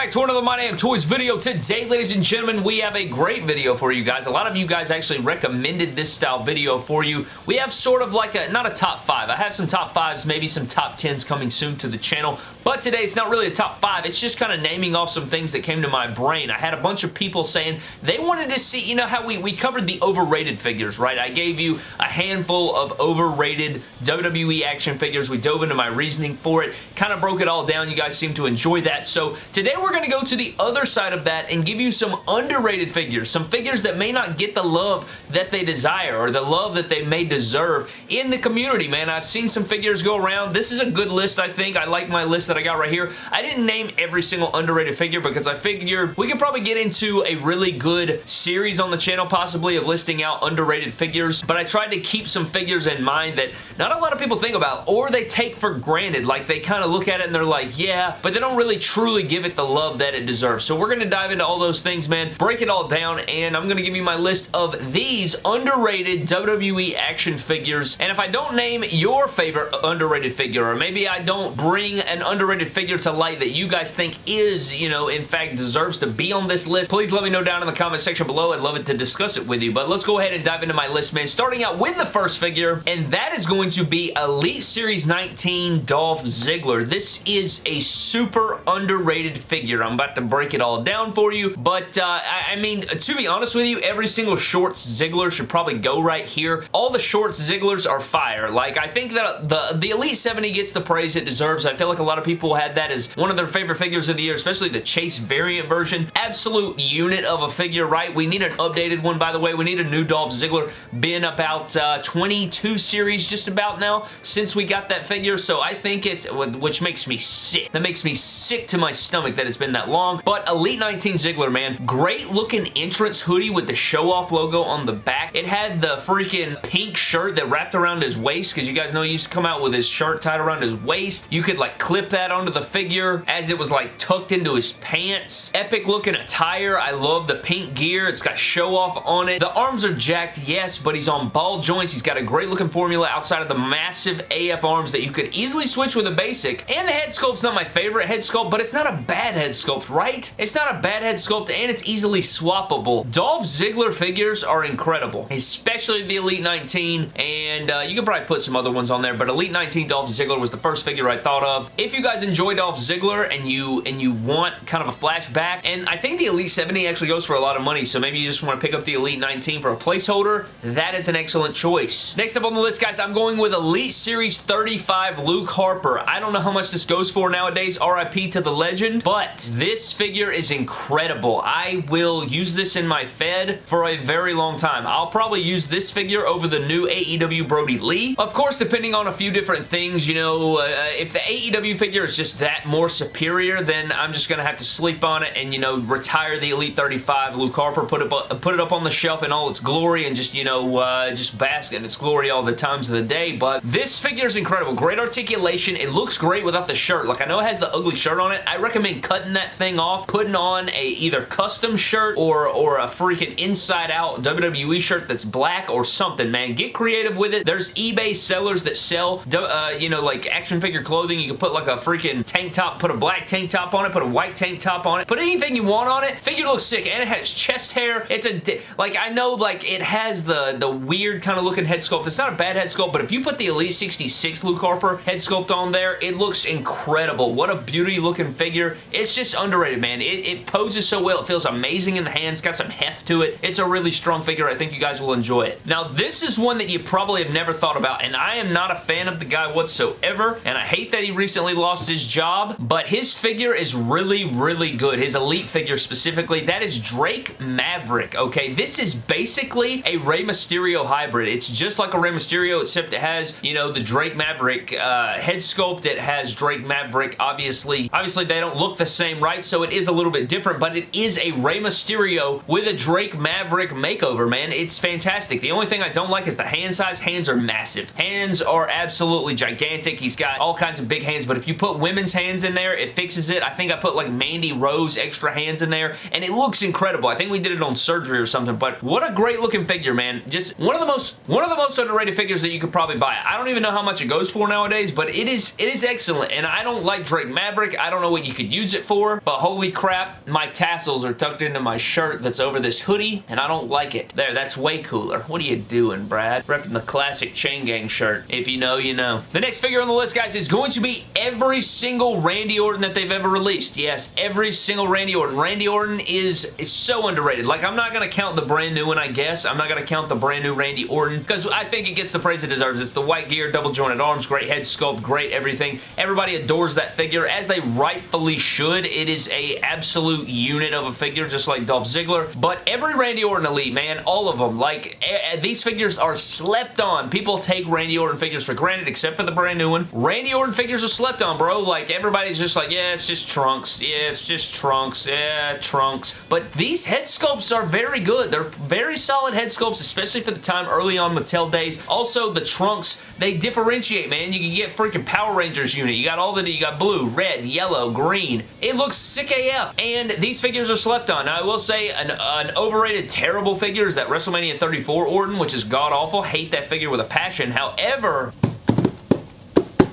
back to another My Damn Toys video. Today, ladies and gentlemen, we have a great video for you guys. A lot of you guys actually recommended this style video for you. We have sort of like a, not a top five. I have some top fives, maybe some top tens coming soon to the channel, but today it's not really a top five. It's just kind of naming off some things that came to my brain. I had a bunch of people saying they wanted to see, you know how we, we covered the overrated figures, right? I gave you a handful of overrated WWE action figures. We dove into my reasoning for it, kind of broke it all down. You guys seem to enjoy that. So today we're going to go to the other side of that and give you some underrated figures, some figures that may not get the love that they desire or the love that they may deserve in the community, man. I've seen some figures go around. This is a good list, I think. I like my list that I got right here. I didn't name every single underrated figure because I figured we could probably get into a really good series on the channel possibly of listing out underrated figures, but I tried to keep some figures in mind that not a lot of people think about or they take for granted. Like they kind of look at it and they're like, yeah, but they don't really truly give it the love that it deserves. So we're going to dive into all those things, man, break it all down, and I'm going to give you my list of these underrated WWE action figures. And if I don't name your favorite underrated figure, or maybe I don't bring an underrated figure to light that you guys think is, you know, in fact deserves to be on this list, please let me know down in the comment section below. I'd love it to discuss it with you. But let's go ahead and dive into my list, man. Starting out with the first figure, and that is going to be Elite Series 19 Dolph Ziggler. This is a super underrated figure. I'm about to break it all down for you, but uh, I, I mean, to be honest with you, every single Shorts Ziggler should probably go right here. All the Shorts Zigglers are fire. Like, I think that the, the Elite 70 gets the praise it deserves. I feel like a lot of people had that as one of their favorite figures of the year, especially the Chase variant version. Absolute unit of a figure, right? We need an updated one, by the way. We need a new Dolph Ziggler. Been about uh, 22 series just about now since we got that figure, so I think it's, which makes me sick. That makes me sick to my stomach that it's been that long, but Elite 19 Ziggler, man, great looking entrance hoodie with the show-off logo on the back. It had the freaking pink shirt that wrapped around his waist, because you guys know he used to come out with his shirt tied around his waist. You could like clip that onto the figure as it was like tucked into his pants. Epic looking attire. I love the pink gear. It's got show-off on it. The arms are jacked, yes, but he's on ball joints. He's got a great looking formula outside of the massive AF arms that you could easily switch with a basic. And the head sculpt's not my favorite head sculpt, but it's not a bad head sculpt, right? It's not a bad head sculpt, and it's easily swappable. Dolph Ziggler figures are incredible, especially the Elite 19, and uh, you could probably put some other ones on there, but Elite 19 Dolph Ziggler was the first figure I thought of. If you guys enjoy Dolph Ziggler and you and you want kind of a flashback, and I think the Elite 70 actually goes for a lot of money, so maybe you just want to pick up the Elite 19 for a placeholder, that is an excellent choice. Next up on the list, guys, I'm going with Elite Series 35 Luke Harper. I don't know how much this goes for nowadays, RIP to the legend, but this figure is incredible. I will use this in my Fed for a very long time. I'll probably use this figure over the new AEW Brodie Lee. Of course, depending on a few different things, you know, uh, if the AEW figure is just that more superior, then I'm just going to have to sleep on it and, you know, retire the Elite 35 Luke Harper, put it, put it up on the shelf in all its glory and just, you know, uh, just bask in its glory all the times of the day. But this figure is incredible. Great articulation. It looks great without the shirt. Like, I know it has the ugly shirt on it. I recommend cutting that thing off, putting on a either custom shirt or, or a freaking inside-out WWE shirt that's black or something, man. Get creative with it. There's eBay sellers that sell, uh, you know, like action figure clothing. You can put like a freaking tank top, put a black tank top on it, put a white tank top on it, put anything you want on it. Figure looks sick, and it has chest hair. It's a, like, I know, like, it has the, the weird kind of looking head sculpt. It's not a bad head sculpt, but if you put the Elite 66 Luke Harper head sculpt on there, it looks incredible. What a beauty looking figure. It's just underrated, man. It, it poses so well. It feels amazing in the hands. Got some heft to it. It's a really strong figure. I think you guys will enjoy it. Now, this is one that you probably have never thought about, and I am not a fan of the guy whatsoever, and I hate that he recently lost his job, but his figure is really, really good. His Elite figure specifically. That is Drake Maverick, okay? This is basically a Rey Mysterio hybrid. It's just like a Rey Mysterio, except it has, you know, the Drake Maverick uh, head sculpt. It has Drake Maverick, obviously. Obviously, they don't look the same, right? So it is a little bit different, but it is a Rey Mysterio with a Drake Maverick makeover, man. It's fantastic. The only thing I don't like is the hand size. Hands are massive. Hands are absolutely gigantic. He's got all kinds of big hands, but if you put women's hands in there, it fixes it. I think I put like Mandy Rose extra hands in there, and it looks incredible. I think we did it on surgery or something, but what a great looking figure, man. Just one of the most one of the most underrated figures that you could probably buy. I don't even know how much it goes for nowadays, but it is it is excellent, and I don't like Drake Maverick. I don't know what you could use it before, but holy crap, my tassels are tucked into my shirt that's over this hoodie, and I don't like it. There, that's way cooler. What are you doing, Brad? Repping the classic Chain Gang shirt. If you know, you know. The next figure on the list, guys, is going to be every single Randy Orton that they've ever released. Yes, every single Randy Orton. Randy Orton is, is so underrated. Like, I'm not going to count the brand new one, I guess. I'm not going to count the brand new Randy Orton because I think it gets the praise it deserves. It's the white gear, double jointed arms, great head sculpt, great everything. Everybody adores that figure, as they rightfully should. It is a absolute unit of a figure, just like Dolph Ziggler. But every Randy Orton Elite, man, all of them, like, eh, eh, these figures are slept on. People take Randy Orton figures for granted, except for the brand new one. Randy Orton figures are slept on, bro. Like, everybody's just like, yeah, it's just Trunks. Yeah, it's just Trunks. Yeah, Trunks. But these head sculpts are very good. They're very solid head sculpts, especially for the time early on Mattel days. Also, the Trunks, they differentiate, man. You can get freaking Power Rangers unit. You got all the, you got blue, red, yellow, green. It looks sick AF. And these figures are slept on. Now, I will say an, an overrated, terrible figure is that WrestleMania 34 Orton, which is god-awful. Hate that figure with a passion. However,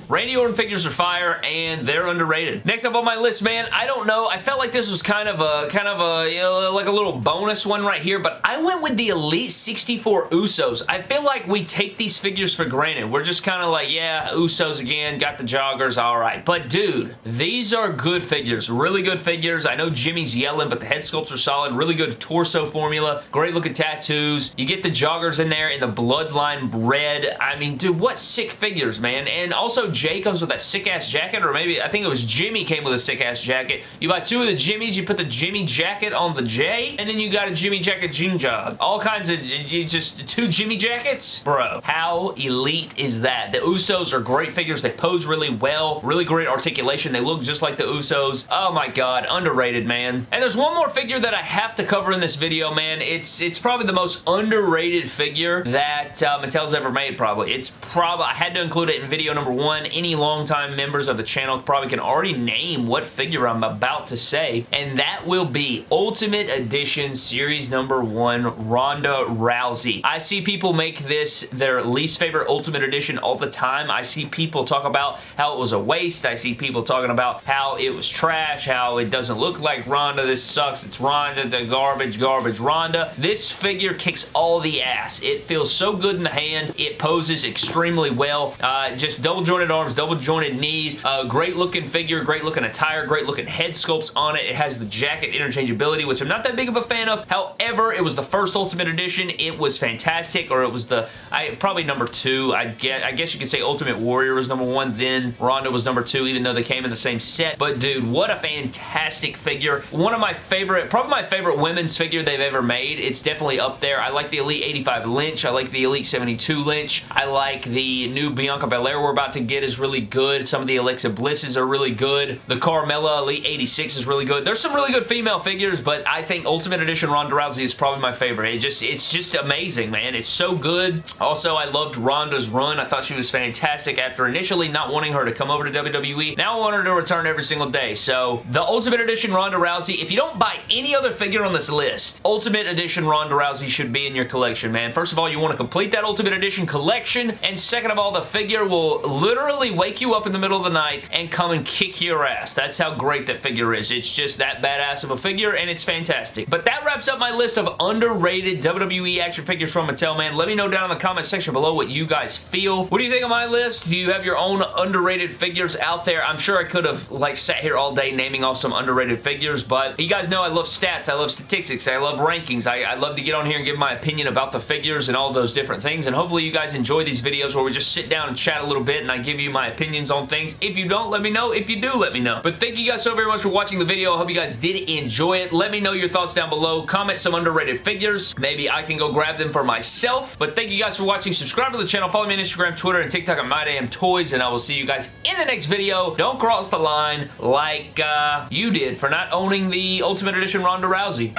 Randy Orton figures are fire, and they're underrated. Next up on my list, man, I don't know. I felt like this was kind of a, kind of a, you know, like a little bonus one right here, but I went with the Elite 64 Usos. I feel like we take these figures for granted. We're just kind of like, yeah, Usos again, got the joggers, all right. But dude, these are good figures, really good figures. I know Jimmy's yelling, but the head sculpts are solid, really good torso formula, great looking tattoos. You get the joggers in there and the Bloodline red. I mean, dude, what sick figures, man. And also Jey comes with that sick-ass jacket, or maybe, I think it was Jimmy came with a sick-ass jacket. You buy two of the Jimmys, you put the Jimmy jacket on the Jey, and then you got a Jimmy jacket jean jog. All kinds of, just two Jimmy jackets? Bro, how elite is that? The Usos are great figures. They pose really well. Really great articulation. They look just like the Usos. Oh my god, underrated, man. And there's one more figure that I have to cover in this video, man. It's it's probably the most underrated figure that uh, Mattel's ever made, probably. It's probably, I had to include it in video number one any longtime members of the channel probably can already name what figure I'm about to say, and that will be Ultimate Edition Series number 1 Ronda Rousey. I see people make this their least favorite Ultimate Edition all the time. I see people talk about how it was a waste. I see people talking about how it was trash, how it doesn't look like Ronda. This sucks. It's Ronda, the garbage, garbage Ronda. This figure kicks all the ass. It feels so good in the hand. It poses extremely well. Uh, just double jointed arms, double jointed knees, uh, great looking figure, great looking attire, great looking head sculpts on it. It has the jacket interchangeability, which I'm not that big of a fan of. However, it was the first Ultimate Edition. It was fantastic, or it was the, I probably number two. I get, I guess you could say Ultimate Warrior was number one, then Ronda was number two, even though they came in the same set. But dude, what a fantastic figure. One of my favorite, probably my favorite women's figure they've ever made. It's definitely up there. I like the Elite 85 Lynch. I like the Elite 72 Lynch. I like the new Bianca Belair we're about to get is really good. Some of the Alexa Blisses are really good. The Carmella Elite 86 is really good. There's some really good female figures, but I think Ultimate Edition Ronda Rousey is probably my favorite. It just, it's just amazing, man. It's so good. Also, I loved Ronda's run. I thought she was fantastic after initially not wanting her to come over to WWE. Now I want her to return every single day. So, the Ultimate Edition Ronda Rousey, if you don't buy any other figure on this list, Ultimate Edition Ronda Rousey should be in your collection, man. First of all, you want to complete that Ultimate Edition collection, and second of all, the figure will literally wake you up in the middle of the night and come and kick your ass. That's how great that figure is. It's just that badass of a figure, and it's fantastic. But that wraps up my list of underrated WWE action figures from Mattel, man. Let me know down in the comment section below what you guys feel. What do you think of my list? Do you have your own underrated figures out there? I'm sure I could have, like, sat here all day naming off some underrated figures, but you guys know I love stats, I love statistics, I love rankings. I, I love to get on here and give my opinion about the figures and all those different things, and hopefully you guys enjoy these videos where we just sit down and chat a little bit and I give you my opinions on things. If you don't, let me know. If you do, let me know. But thank you guys so very much for watching the video. I hope you guys did enjoy it. Let me know your thoughts down below. Comment some underrated figures. Maybe I can go grab them for myself. But thank you guys for watching. Subscribe to the channel. Follow me on Instagram, Twitter, and TikTok at MyDamnToys, and I will see you guys in the next video. Don't cross the line like uh, you did for not owning the Ultimate Edition Ronda Rousey.